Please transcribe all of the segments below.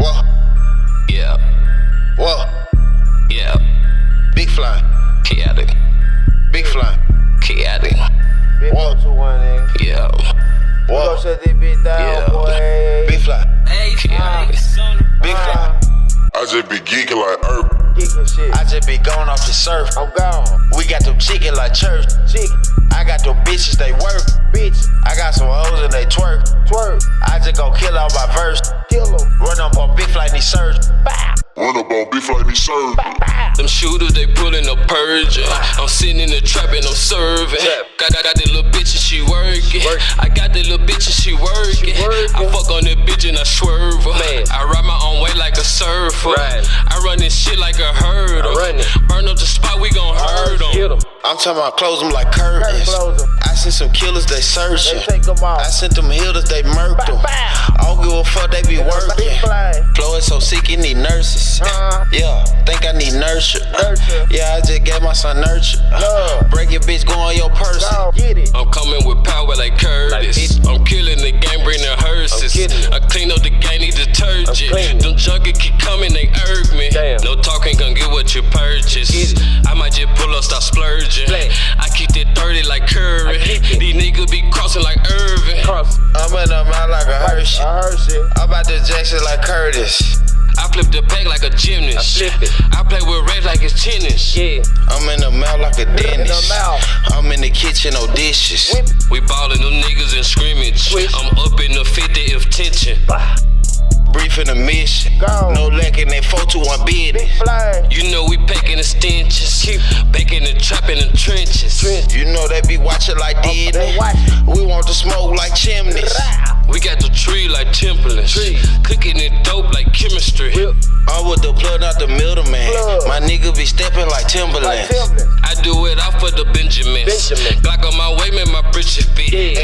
Whoa, Yeah, whoa, yeah. big fly, Chaotic, big fly. chaotic. Big Whoa. one, two, one, nigga. Yeah, We Whoa. gon' shut this bitch down, Yeah. boy. Big fly, chaotic. big fly. I just be geeking like Earth. Kicking shit. I just be going off the surf. I'm gone. We got them chicken like church. Chicken, I got them bitches, they work. bitch, I got some hoes and they twerk. twerk, I just go kill all my verse. On big fly, need surge. Bow, Run up on beef like me served. bow. Them shooters, they pullin' a purge. I'm sitting in the trap and I'm serving. Got, got, got the little bitch and she working. I got the little bitch and she working. working. I fuck on that bitch and I swerve her. Man. I ride my own way like a surfer. I run this shit like a herder. I. Burn up the spot, we gon' hurt 'em. Get 'em. I'm talking about close them like curtains. Some killers, they They searching. take 'em I sent them hitters, they murked them. Bow, bow. I don't give a fuck, they be working. fly. Flow is so sick, he need nurses. Uh-huh. Yeah, think I need nurture. Nurture. Yeah, I just gave my son nurture. Love. Break your bitch, go on your person. Go, get it. I'm coming with power like Curtis. Like I'm killing the game, bringing hearses. I'm. I clean up the game, need detergent. cleaning. Them junkies keep coming, they irk me. Damn. No talking, gon' get what you purchase. I might just pull up, stop splurging. Play. I keep that 30 like Curry. Be crossing like Irving. Cross. I'm in the mouth like a Hershey. I heard shit. I'm about to Jackson like Curtis. I flip the pack like a gymnast. I flip it. I play with refs like it's tennis. Yeah. I'm in the mouth like a dentist. mouth. I'm in the kitchen, no dishes. Whip. We ballin' them niggas in scrimmage. Switch. I'm up in the 50 if tension. Bah. Briefing the mission. Go. No lacking that 4 to 1 Big bidding. You know we packing the stenches. Keep- Back in the trap in the trenches. You know they be watching like They watch. We want the smoke like chimneys. We got the tree like Timberlands. Tree. Cooking it dope like chemistry. I'm with the plug, not the middleman. Plug. My nigga be stepping like Like Timberland. Timberland. I do it out for the Benjamins. Benjamin. Glock on my way, man, my britches fit. Yeah.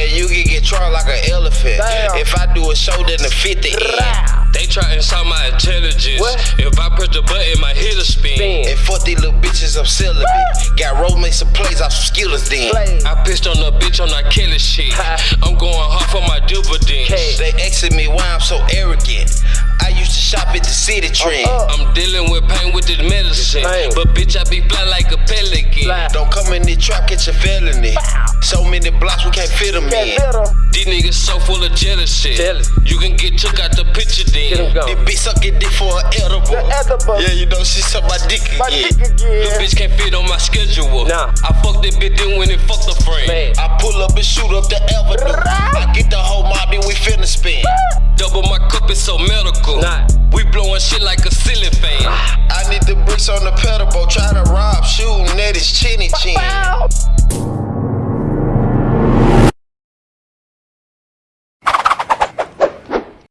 And you can get charged like an elephant. Damn. If I do a show, then the 50 in. They try and saw my intelligence. What? If I press the button, my hitter spin. Spin. And fuck these little bitches, I'm celibate. Got roll make some plays off some skillers then. Play. I pissed on the bitch on that Kelly shit. I'm going hard for my dividends. K. They asking me why I'm so arrogant. I used to shop at the city uh, trend. up. I'm dealing with pain with this medicine. But bitch, I be fly like a pelican. Fly. Don't come in the trap, get your felony. So many blocks, we can't fit them Can't in. fit. These niggas so full of jealousy. Jealous. You can get took out the picture then. This bitch sucking dick for an edible. Edible. Yeah, you know she suck my dick My again. dick Little bitch can't fit on my schedule. Nah. I fuck that bitch then when it fuck the friend. Man. I pull up and shoot up the avenue. so medical. Nah. We blowing shit like a ceiling fan. Ah. I need the bricks on the pedal boat, try to rob, shoot, net his chinny chin.